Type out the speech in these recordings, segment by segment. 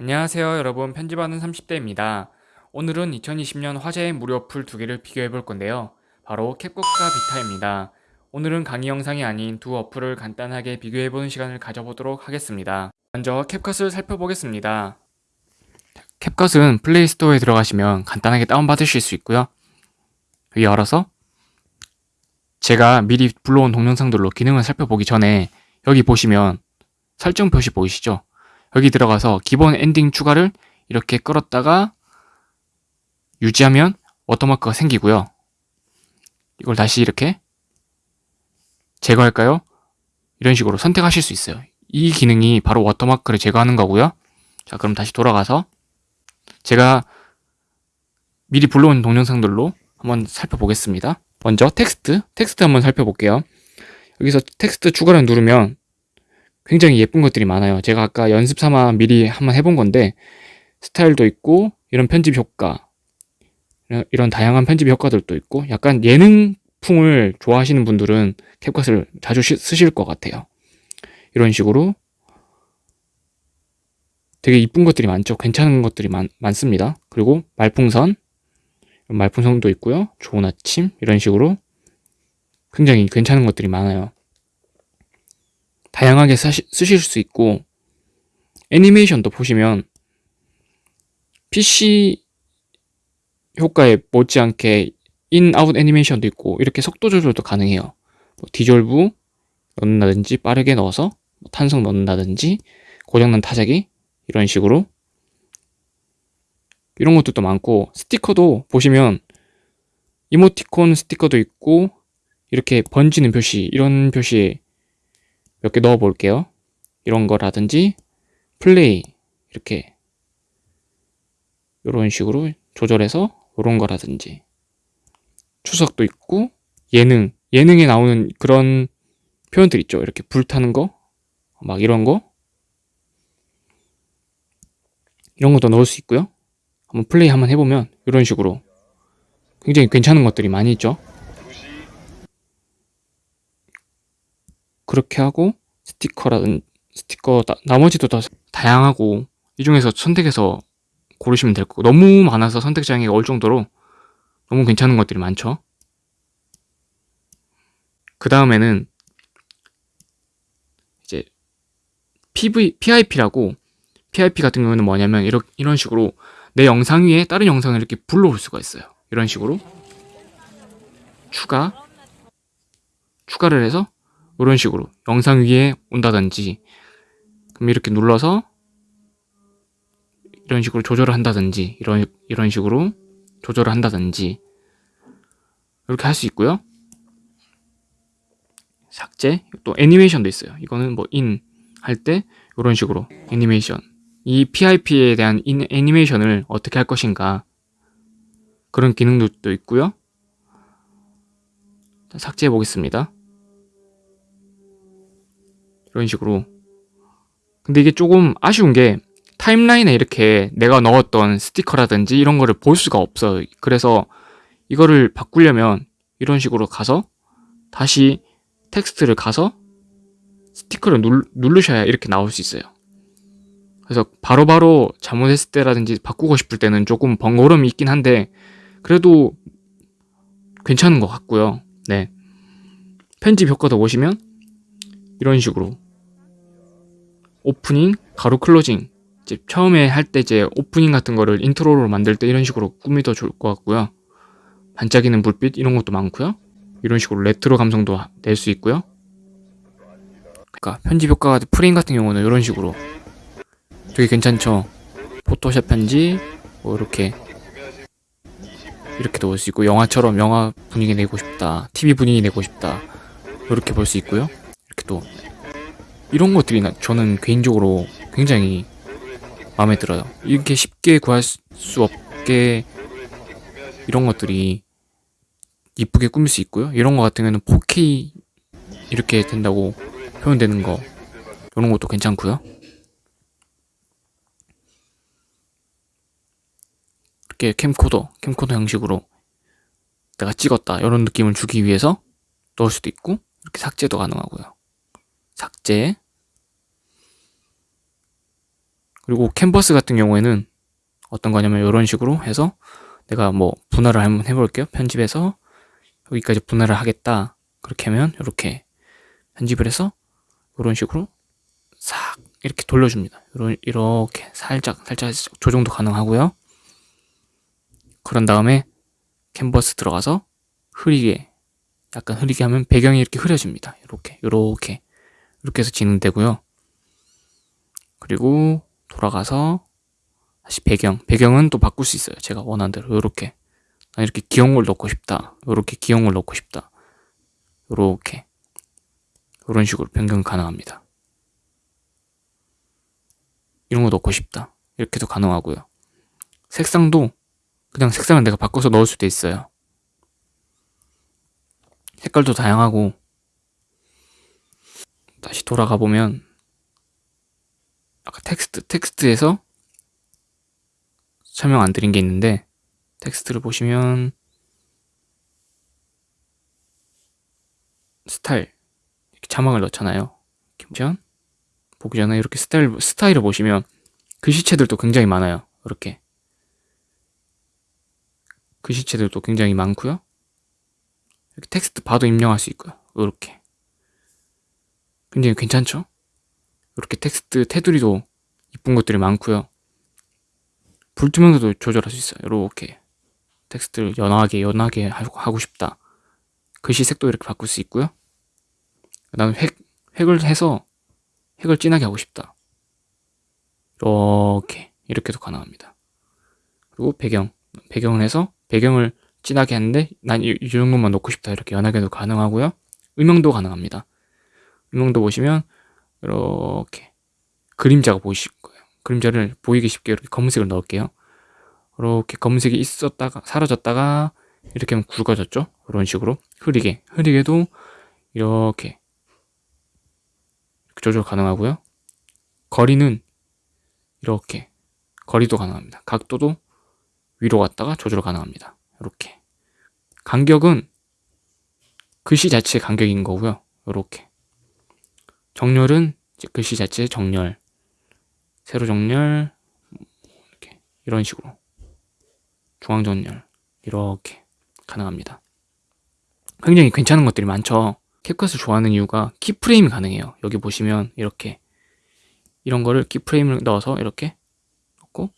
안녕하세요 여러분. 편집하는 30대입니다. 오늘은 2020년 화제의 무료 어플 두 개를 비교해 볼 건데요. 바로 캡컷과 비타입니다. 오늘은 강의 영상이 아닌 두 어플을 간단하게 비교해 보는 시간을 가져보도록 하겠습니다. 먼저 캡컷을 살펴보겠습니다. 캡컷은 플레이스토어에 들어가시면 간단하게 다운받으실 수 있고요. 여기 열어서 제가 미리 불러온 동영상들로 기능을 살펴보기 전에 여기 보시면 설정 표시 보이시죠? 여기 들어가서 기본 엔딩 추가를 이렇게 끌었다가 유지하면 워터마크가 생기고요. 이걸 다시 이렇게 제거할까요? 이런 식으로 선택하실 수 있어요. 이 기능이 바로 워터마크를 제거하는 거고요. 자, 그럼 다시 돌아가서 제가 미리 불러온 동영상들로 한번 살펴보겠습니다. 먼저 텍스트, 텍스트 한번 살펴볼게요. 여기서 텍스트 추가를 누르면 굉장히 예쁜 것들이 많아요. 제가 아까 연습 삼아 미리 한번 해본 건데 스타일도 있고 이런 편집 효과 이런 다양한 편집 효과들도 있고 약간 예능풍을 좋아하시는 분들은 캡컷을 자주 쓰실 것 같아요. 이런 식으로 되게 이쁜 것들이 많죠. 괜찮은 것들이 많, 많습니다. 그리고 말풍선 말풍선도 있고요. 좋은 아침 이런 식으로 굉장히 괜찮은 것들이 많아요. 다양하게 사시, 쓰실 수 있고 애니메이션도 보시면 PC 효과에 못지않게 인, 아웃 애니메이션도 있고 이렇게 속도 조절도 가능해요. 뭐 디졸브 넣는다든지 빠르게 넣어서 뭐 탄성 넣는다든지 고장난 타자기 이런 식으로 이런 것도 많고 스티커도 보시면 이모티콘 스티커도 있고 이렇게 번지는 표시 이런 표시 몇 개 넣어 볼게요. 이런 거라든지 플레이 이렇게 이런 식으로 조절해서 이런 거라든지 추석도 있고 예능 예능에 나오는 그런 표현들 있죠. 이렇게 불타는 거 막 이런 거 이런 것도 넣을 수 있고요. 한번 플레이 한번 해보면 이런 식으로 굉장히 괜찮은 것들이 많이 있죠. 그렇게 하고 스티커라든 스티커 나, 나머지도 다 다양하고 이 중에서 선택해서 고르시면 될 거고 너무 많아서 선택 장애가 올 정도로 너무 괜찮은 것들이 많죠. 그 다음에는 이제 PV, PIP라고 PIP 같은 경우는 뭐냐면 이런, 이런 식으로 내 영상 위에 다른 영상을 이렇게 불러올 수가 있어요. 이런 식으로 추가 추가를 해서 이런 식으로 영상 위에 온다든지 그럼 이렇게 눌러서 이런 식으로 조절을 한다든지 이런 이런 식으로 조절을 한다든지 이렇게 할 수 있고요. 삭제 또 애니메이션도 있어요. 이거는 뭐 인 할 때 이런 식으로 애니메이션 이 PIP에 대한 인, 애니메이션을 어떻게 할 것인가 그런 기능도 있고요. 삭제해 보겠습니다. 이런 식으로. 근데 이게 조금 아쉬운 게 타임라인에 이렇게 내가 넣었던 스티커라든지 이런 거를 볼 수가 없어요 그래서 이거를 바꾸려면 이런 식으로 가서 다시 텍스트를 가서 스티커를 눌, 누르셔야 이렇게 나올 수 있어요. 그래서 바로바로 바로 잘못했을 때라든지 바꾸고 싶을 때는 조금 번거로움이 있긴 한데 그래도 괜찮은 것 같고요. 네. 편집 효과도 보시면 이런 식으로. 오프닝, 가로 클로징. 이제 처음에 할 때 이제 오프닝 같은 거를 인트로로 만들 때 이런 식으로 꾸며도 좋을 것 같고요. 반짝이는 불빛 이런 것도 많고요. 이런 식으로 레트로 감성도 낼 수 있고요. 그러니까 편집 효과가 프레임 같은 경우는 이런 식으로. 되게 괜찮죠? 포토샵 편집 뭐 이렇게. 이렇게 넣을 수 있고 영화처럼 영화 분위기 내고 싶다 TV 분위기 내고 싶다. 이렇게 볼 수 있고요 또 이런 것들이 저는 개인적으로 굉장히 마음에 들어요. 이렇게 쉽게 구할 수 없게 이런 것들이 이쁘게 꾸밀 수 있고요. 이런 거 같은 경우는 4K 이렇게 된다고 표현되는 거 이런 것도 괜찮고요. 이렇게 캠코더, 캠코더 형식으로 내가 찍었다 이런 느낌을 주기 위해서 넣을 수도 있고 이렇게 삭제도 가능하고요. 삭제 그리고 캔버스 같은 경우에는 어떤 거냐면 이런 식으로 해서 내가 뭐 분할을 한번 해볼게요. 편집해서 여기까지 분할을 하겠다. 그렇게 하면 이렇게 편집을 해서 이런 식으로 싹 이렇게 돌려줍니다. 이렇게 살짝 살짝 조정도 가능하고요. 그런 다음에 캔버스 들어가서 흐리게 약간 흐리게 하면 배경이 이렇게 흐려집니다. 이렇게 이렇게 이렇게 해서 진행되고요. 그리고 돌아가서 다시 배경 배경은 또 바꿀 수 있어요. 제가 원하는 대로 이렇게 난 이렇게 귀여운 걸 넣고 싶다. 이렇게 귀여운 걸 넣고 싶다. 이렇게 이런 식으로 변경 가능합니다. 이런 거 넣고 싶다. 이렇게도 가능하고요. 색상도 그냥 색상을 내가 바꿔서 넣을 수도 있어요. 색깔도 다양하고 다시 돌아가 보면 아까 텍스트 텍스트에서 설명 안 드린 게 있는데 텍스트를 보시면 스타일 이렇게 자막을 넣잖아요. 보시면 보기 전에 이렇게 스타일 스타일을 보시면 글씨체들도 굉장히 많아요. 이렇게 글씨체들도 굉장히 많고요. 이렇게 텍스트 봐도 입력할 수 있고요. 이렇게 굉장히 괜찮죠? 이렇게 텍스트 테두리도 이쁜 것들이 많고요. 불투명도도 조절할 수 있어요. 이렇게 텍스트를 연하게 연하게 하고 싶다. 글씨 색도 이렇게 바꿀 수 있고요. 나는 획, 획을 해서 획을 진하게 하고 싶다. 이렇게 이렇게도 가능합니다. 그리고 배경 배경을 해서 배경을 진하게 하는데 난 이 정도만 놓고 싶다 이렇게 연하게도 가능하고요. 음영도 가능합니다. 음영도 보시면 이렇게 그림자가 보이실 거예요. 그림자를 보이기 쉽게 이렇게 검은색을 넣을게요. 이렇게 검은색이 있었다가 사라졌다가 이렇게 하면 굵어졌죠? 이런 식으로 흐리게 흐리게도 이렇게 조절 가능하고요. 거리는 이렇게 거리도 가능합니다. 각도도 위로 갔다가 조절 가능합니다. 이렇게 간격은 글씨 자체의 간격인 거고요. 이렇게 정렬은 글씨 자체의 정렬 세로 정렬 이렇게 이런 식으로 중앙 정렬 이렇게 가능합니다. 굉장히 괜찮은 것들이 많죠. 캡컷을 좋아하는 이유가 키프레임이 가능해요. 여기 보시면 이렇게 이런 거를 키프레임을 넣어서 이렇게 넣고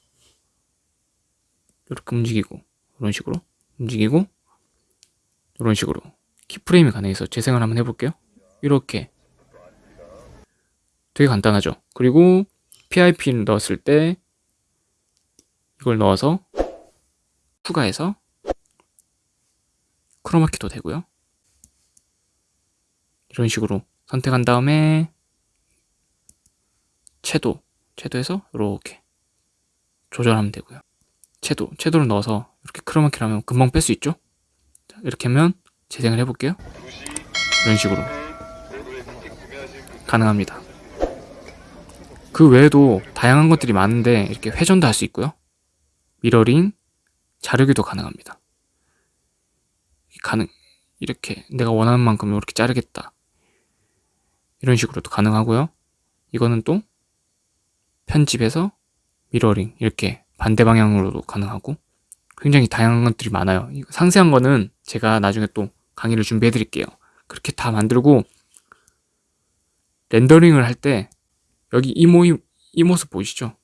이렇게 움직이고 이런 식으로 움직이고 이런 식으로 키프레임이 가능해서 재생을 한번 해볼게요. 이렇게 되게 간단하죠. 그리고 PIP를 넣었을 때 이걸 넣어서 추가해서 크로마키도 되고요. 이런 식으로 선택한 다음에 채도, 채도에서 이렇게 조절하면 되고요. 채도, 채도를 넣어서 이렇게 크로마키를 하면 금방 뺄 수 있죠? 이렇게 하면 재생을 해볼게요. 이런 식으로 가능합니다. 그 외에도 다양한 것들이 많은데 이렇게 회전도 할 수 있고요. 미러링, 자르기도 가능합니다. 가능 이렇게 내가 원하는 만큼 이렇게 자르겠다. 이런 식으로도 가능하고요. 이거는 또 편집해서 미러링 이렇게 반대 방향으로도 가능하고 굉장히 다양한 것들이 많아요. 상세한 거는 제가 나중에 또 강의를 준비해 드릴게요. 그렇게 다 만들고 렌더링을 할때 여기 이, 모, 이 모습 보이시죠?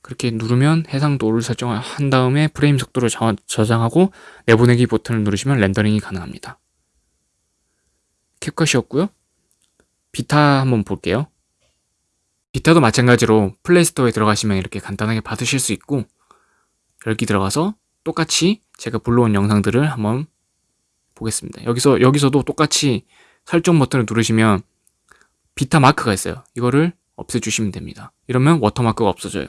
그렇게 누르면 해상도를 설정한 다음에 프레임 속도를 저장하고 내보내기 버튼을 누르시면 렌더링이 가능합니다. 캡컷이었고요. 비타 한번 볼게요. 비타도 마찬가지로 플레이스토어에 들어가시면 이렇게 간단하게 받으실 수 있고 열기 들어가서 똑같이 제가 불러온 영상들을 한번 보겠습니다. 여기서 여기서도 똑같이 설정 버튼을 누르시면 비타 마크가 있어요. 이거를 없애주시면 됩니다. 이러면 watermark가 없어져요.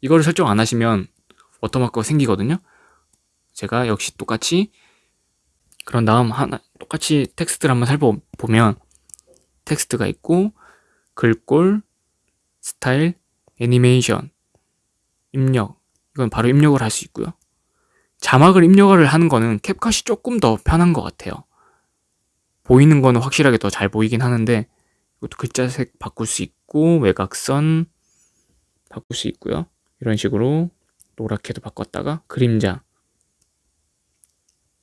이거를 설정 안 하시면 watermark가 생기거든요. 제가 역시 똑같이 그런 다음 하나 똑같이 텍스트를 한번 살펴보면 텍스트가 있고 글꼴, 스타일, 애니메이션, 입력 이건 바로 입력을 할 수 있고요. 자막을 입력을 하는 거는 캡컷이 조금 더 편한 것 같아요. 보이는 거는 확실하게 더 잘 보이긴 하는데 이것도 글자색 바꿀 수 있고 외곽선 바꿀 수 있고요. 이런 식으로 노랗게도 바꿨다가 그림자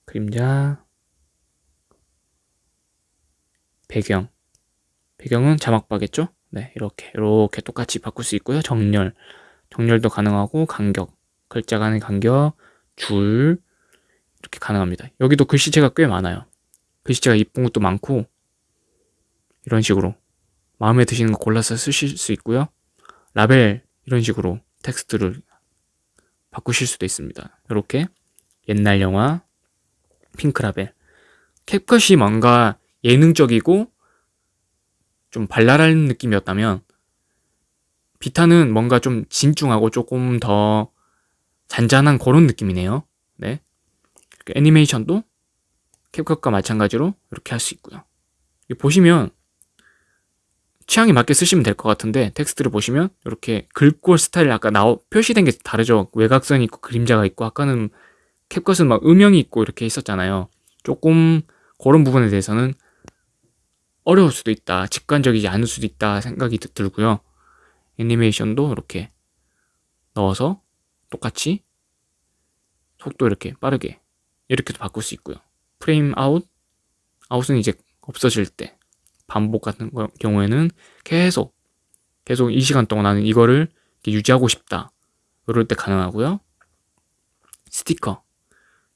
그림자 배경 배경은 자막바겠죠? 네 이렇게 이렇게 똑같이 바꿀 수 있고요. 정렬 정렬도 가능하고 간격 글자 간의 간격 줄 이렇게 가능합니다. 여기도 글씨체가 꽤 많아요. 글씨체가 이쁜 것도 많고 이런 식으로 마음에 드시는 거 골라서 쓰실 수 있고요. 라벨 이런 식으로 텍스트를 바꾸실 수도 있습니다. 이렇게 옛날 영화 핑크라벨 캡컷이 뭔가 예능적이고 좀 발랄한 느낌이었다면 비타는 뭔가 좀 진중하고 조금 더 잔잔한 그런 느낌이네요. 네. 애니메이션도 캡컷과 마찬가지로 이렇게 할 수 있고요. 보시면 취향에 맞게 쓰시면 될 것 같은데 텍스트를 보시면 이렇게 글꼴 스타일 아까 나오 표시된 게 다르죠. 외곽선이 있고 그림자가 있고 아까는 캡컷은 막 음영이 있고 이렇게 있었잖아요. 조금 그런 부분에 대해서는 어려울 수도 있다. 직관적이지 않을 수도 있다 생각이 들고요. 애니메이션도 이렇게 넣어서 똑같이 속도 이렇게 빠르게 이렇게도 바꿀 수 있고요. 프레임 아웃 아웃은 이제 없어질 때 반복 같은 경우에는 계속 계속 이 시간 동안 나는 이거를 유지하고 싶다. 이럴 때 가능하고요. 스티커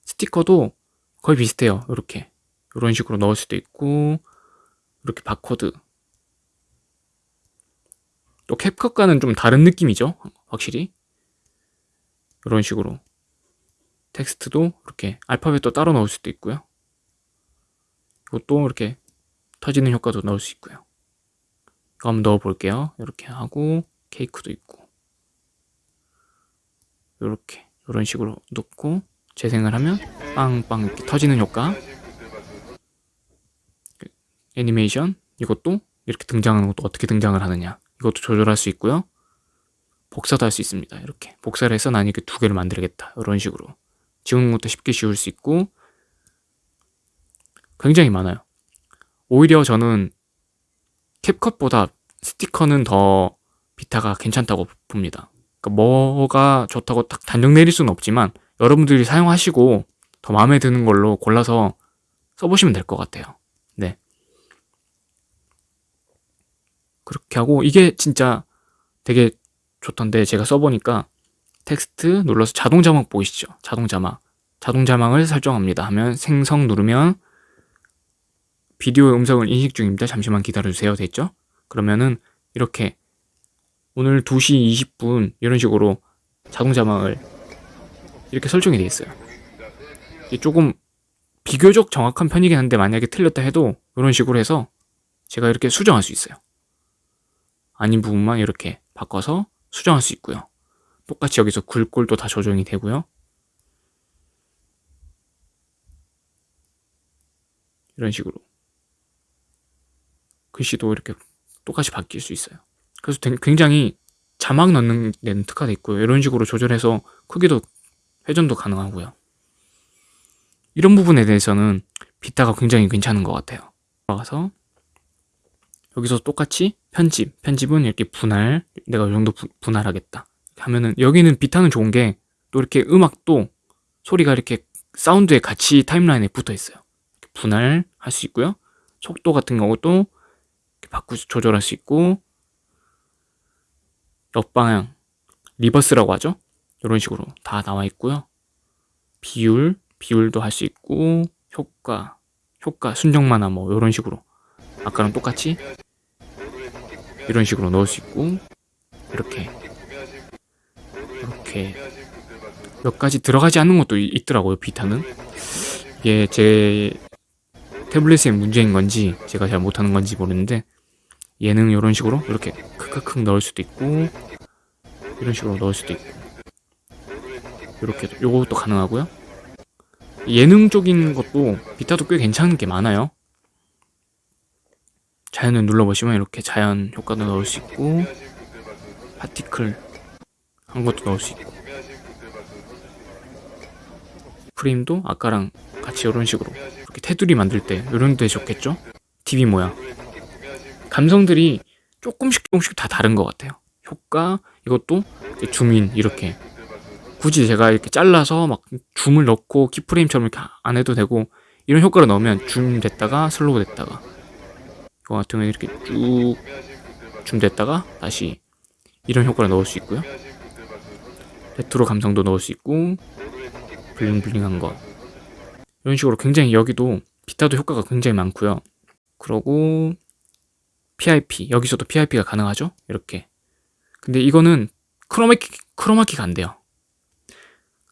스티커도 거의 비슷해요. 이렇게 이런 식으로 넣을 수도 있고 이렇게 바코드 또 캡컷과는 좀 다른 느낌이죠. 확실히 이런 식으로 텍스트도 이렇게 알파벳도 따로 넣을 수도 있고요. 이것도 이렇게 터지는 효과도 넣을 수 있고요. 이거 한번 넣어 볼게요. 이렇게 하고 케이크도 있고 이렇게 이런 식으로 넣고 재생을 하면 빵빵 이렇게 터지는 효과 애니메이션 이것도 이렇게 등장하는 것도 어떻게 등장을 하느냐 이것도 조절할 수 있고요. 복사도 할 수 있습니다. 이렇게 복사를 해서 난 이렇게 두 개를 만들겠다. 이런 식으로 지우는 것도 쉽게 지울 수 있고 굉장히 많아요. 오히려 저는 캡컷보다 스티커는 더 비타가 괜찮다고 봅니다. 그러니까 뭐가 좋다고 딱 단정 내릴 수는 없지만 여러분들이 사용하시고 더 마음에 드는 걸로 골라서 써보시면 될 것 같아요. 네. 그렇게 하고 이게 진짜 되게 좋던데 제가 써보니까 텍스트 눌러서 자동 자막 보이시죠? 자동 자막. 자동 자막을 설정합니다 하면 생성 누르면 비디오 음성을 인식 중입니다. 잠시만 기다려주세요. 됐죠? 그러면은 이렇게 오늘 2시 20분 이런 식으로 자동 자막을 이렇게 설정이 되어 있어요. 조금 비교적 정확한 편이긴 한데 만약에 틀렸다 해도 이런 식으로 해서 제가 이렇게 수정할 수 있어요. 아닌 부분만 이렇게 바꿔서 수정할 수 있고요. 똑같이 여기서 글꼴도 다 조정이 되고요. 이런 식으로 글씨도 이렇게 똑같이 바뀔 수 있어요. 그래서 굉장히 자막 넣는 데는 특화되어 있고요. 이런 식으로 조절해서 크기도 회전도 가능하고요. 이런 부분에 대해서는 비타가 굉장히 괜찮은 것 같아요. 들어가서 여기서 똑같이 편집, 편집은 이렇게 분할, 내가 이 정도 부, 분할하겠다. 하면은 여기는 비타는 좋은 게 또 이렇게 음악도 소리가 이렇게 사운드에 같이 timeline에 붙어 있어요. 분할할 수 있고요. 속도 같은 경우도 바꾸 조절할 수 있고 역방향 reverse라고 하죠. 이런 식으로 다 나와 있고요. 비율, 비율도 할 수 있고 효과, 효과, 순정만화 뭐 이런 식으로 아까랑 똑같이 이런 식으로 넣을 수 있고 이렇게 이렇게 몇 가지 들어가지 않는 것도 있더라고요 비타는 이게 제 태블릿의 문제인 건지 제가 잘 못하는 건지 모르는데 얘는 이런 식으로? 이렇게 크크크 넣을 수도 있고 이런 식으로 넣을 수도 있고. 이렇게 요것도 가능하고요. 예능적인 것도 비타도 꽤 괜찮은 게 많아요. 자연을 눌러보시면 이렇게 자연 효과도 넣을 수 있고 파티클 한 것도 넣을 수 있고. 프레임도 아까랑 같이 이런 식으로 이렇게 테두리 만들 때 이런 데 좋겠죠? TV 모양 감성들이 조금씩 조금씩 다 다른 것 같아요. 효과 이것도 줌인 이렇게 굳이 제가 이렇게 잘라서 막 줌을 넣고 키프레임처럼 이렇게 안 해도 되고 이런 효과를 넣으면 줌 됐다가 slow 됐다가 이거 같은 경우는 이렇게 쭉 줌 됐다가 다시 이런 효과를 넣을 수 있고요. 레트로 감성도 넣을 수 있고 bling bling한 거. 이런 식으로 굉장히 여기도 비타도 효과가 굉장히 많고요. 그러고 PIP 여기서도 PIP가 가능하죠? 이렇게. 근데 이거는 크로마키, 크로마키가 안 돼요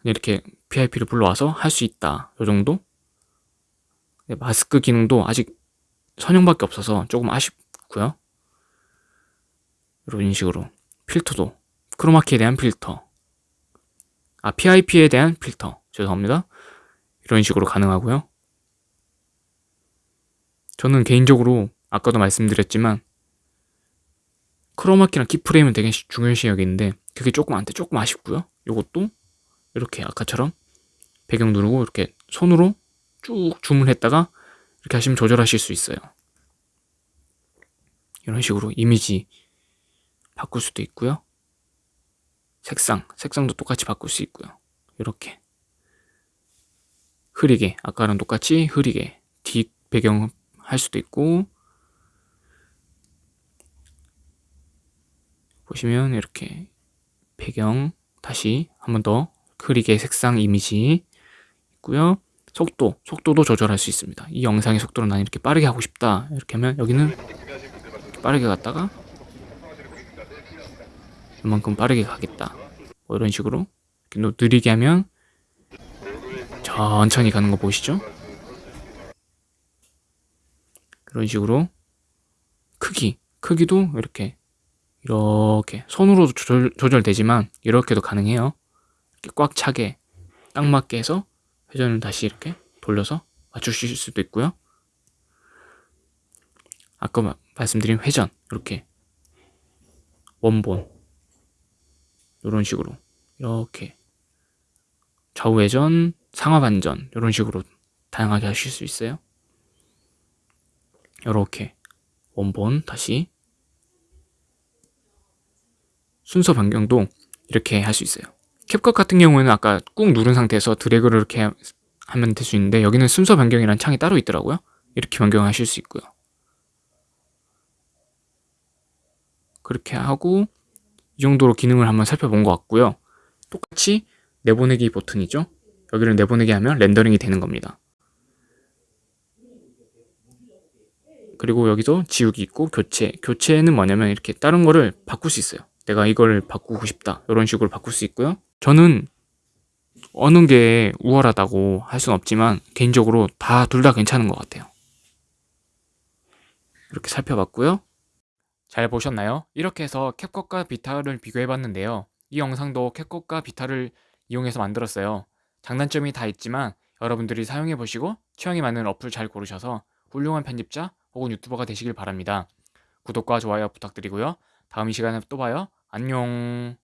이렇게 PIP를 불러와서 할 수 있다. 요 정도? 네, 마스크 기능도 아직 선형밖에 없어서 조금 아쉽고요. 이런 식으로 필터도 크로마키에 대한 필터. 아 PIP에 대한 필터. 죄송합니다. 이런 식으로 가능하고요. 저는 개인적으로 아까도 말씀드렸지만 크로마키랑 키프레임은 되게 중요시 여기는데 그게 조금 안돼 조금 아쉽고요 요것도 이렇게 아까처럼 배경 누르고 이렇게 손으로 쭉 줌을 했다가 이렇게 하시면 조절하실 수 있어요 이런 식으로 이미지 바꿀 수도 있고요. 색상, 색상도 똑같이 바꿀 수 있고요. 이렇게 흐리게, 아까랑 똑같이 흐리게 뒷 배경 할 수도 있고 보시면 이렇게 배경 다시 한 번더 흐리게 색상 이미지 있고요. 속도, 속도도 조절할 수 있습니다. 이 영상의 속도를 난 이렇게 빠르게 하고 싶다. 이렇게 하면 여기는 빠르게 갔다가 이만큼 빠르게 가겠다 뭐 이런 식으로 이렇게 느리게 하면 천천히 가는 거 보이시죠? 이런 식으로 크기 크기도 이렇게 이렇게 손으로도 조절, 조절되지만 이렇게도 가능해요 이렇게 꽉 차게 딱 맞게 해서 회전을 다시 이렇게 돌려서 맞추실 수도 있고요 아까 말씀드린 회전 이렇게 원본 이런 식으로 이렇게 좌우회전, 상하반전 이런 식으로 다양하게 하실 수 있어요. 이렇게 원본 다시 순서 변경도 이렇게 할 수 있어요. 캡컷 같은 경우에는 아까 꾹 누른 상태에서 드래그를 이렇게 하면 될 수 있는데 여기는 순서 변경이라는 창이 따로 있더라고요. 이렇게 변경하실 수 있고요. 그렇게 하고 이 정도로 기능을 한번 살펴본 것 같고요. 똑같이 내보내기 버튼이죠. 여기를 내보내기 하면 렌더링이 되는 겁니다. 그리고 여기서 지우기 있고 교체. 교체는 뭐냐면 이렇게 다른 거를 바꿀 수 있어요. 내가 이걸 바꾸고 싶다. 이런 식으로 바꿀 수 있고요. 저는 어느 게 우월하다고 할 수는 없지만 개인적으로 다 둘 다 괜찮은 것 같아요. 이렇게 살펴봤고요. 잘 보셨나요? 이렇게 해서 캡컷과 비타를 비교해봤는데요. 이 영상도 캡컷과 비타를 이용해서 만들었어요. 장단점이 다 있지만 여러분들이 사용해보시고 취향에 맞는 어플 잘 고르셔서 훌륭한 편집자 혹은 유튜버가 되시길 바랍니다. 구독과 좋아요 부탁드리고요. 다음 이 시간에 또 봐요. 안녕